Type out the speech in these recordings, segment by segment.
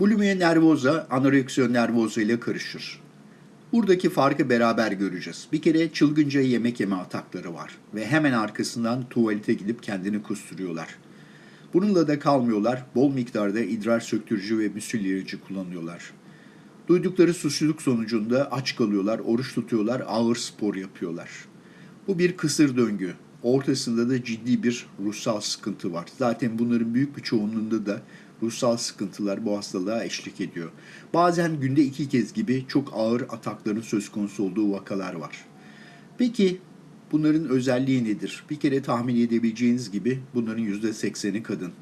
Bulimia nervosa anoreksiya nervosa ile karışır. Buradaki farkı beraber göreceğiz. Bir kere çılgınca yemek yeme atakları var ve hemen arkasından tuvalete gidip kendini kusturuyorlar. Bununla da kalmıyorlar, bol miktarda idrar söktürücü ve müsillerici kullanıyorlar. Duydukları suçluluk sonucunda aç kalıyorlar, oruç tutuyorlar, ağır spor yapıyorlar. Bu bir kısır döngü. Ortasında da ciddi bir ruhsal sıkıntı var. Zaten bunların büyük bir çoğunluğunda da ruhsal sıkıntılar bu hastalığa eşlik ediyor. Bazen günde iki kez gibi çok ağır atakların söz konusu olduğu vakalar var. Peki bunların özelliği nedir? Bir kere tahmin edebileceğiniz gibi bunların %80'i kadın.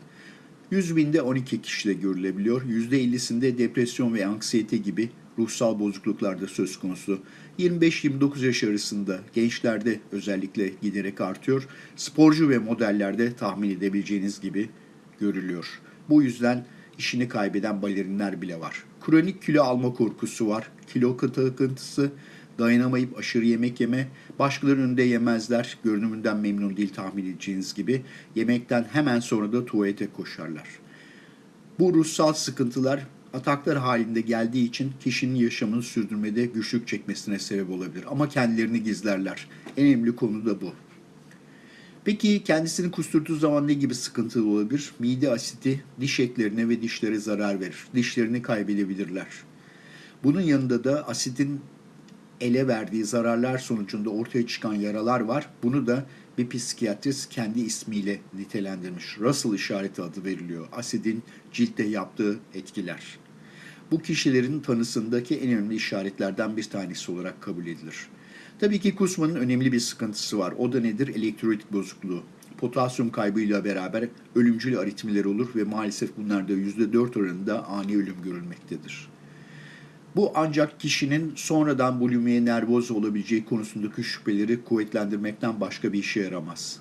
100 binde 12 kişide görülebiliyor. %50'sinde depresyon ve anksiyete gibi ruhsal bozukluklar da söz konusu. 25-29 yaş arasında gençlerde özellikle giderek artıyor. Sporcu ve modellerde tahmin edebileceğiniz gibi görülüyor. Bu yüzden işini kaybeden balerinler bile var. Kronik kilo alma korkusu var. Kilo takıntısı, dayanamayıp aşırı yemek yeme, başkalarının önünde yemezler, görünümünden memnun değil tahmin edeceğiniz gibi. Yemekten hemen sonra da tuvalete koşarlar. Bu ruhsal sıkıntılar ataklar halinde geldiği için kişinin yaşamını sürdürmede güçlük çekmesine sebep olabilir. Ama kendilerini gizlerler. En önemli konu da bu. Peki kendisini kusturduğu zaman ne gibi sıkıntılı olabilir? Mide asiti diş etlerine ve dişlere zarar verir. Dişlerini kaybedebilirler. Bunun yanında da asitin ele verdiği zararlar sonucunda ortaya çıkan yaralar var. Bunu da bir psikiyatrist kendi ismiyle nitelendirmiş. Russell işareti adı veriliyor. Asidin ciltte yaptığı etkiler. Bu kişilerin tanısındaki en önemli işaretlerden bir tanesi olarak kabul edilir. Tabii ki kusmanın önemli bir sıkıntısı var. O da nedir? Elektrolitik bozukluğu. Potasyum kaybıyla beraber ölümcül aritmiler olur ve maalesef bunlarda %4 oranında ani ölüm görülmektedir. Bu ancak kişinin sonradan bulimiye nervoz olabileceği konusundaki şüpheleri kuvvetlendirmekten başka bir işe yaramaz.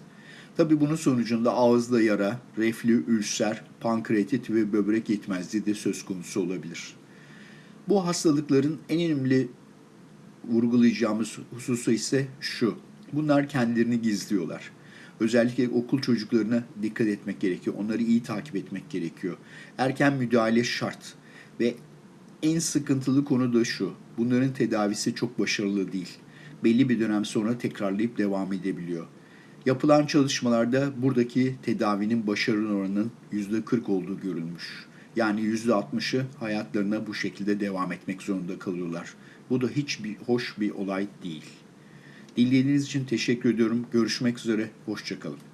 Tabi bunun sonucunda ağızda yara, reflü, ülser, pankreatit ve böbrek yetmezliği de söz konusu olabilir. Bu hastalıkların en önemli vurgulayacağımız hususu ise şu. Bunlar kendilerini gizliyorlar. Özellikle okul çocuklarına dikkat etmek gerekiyor. Onları iyi takip etmek gerekiyor. Erken müdahale şart ve en sıkıntılı konu da şu. Bunların tedavisi çok başarılı değil. Belli bir dönem sonra tekrarlayıp devam edebiliyor. Yapılan çalışmalarda buradaki tedavinin başarılı oranının %40 olduğu görülmüş. Yani %60'ı hayatlarına bu şekilde devam etmek zorunda kalıyorlar. Bu da hiç bir hoş bir olay değil. Dinlediğiniz için teşekkür ediyorum. Görüşmek üzere. Hoşçakalın.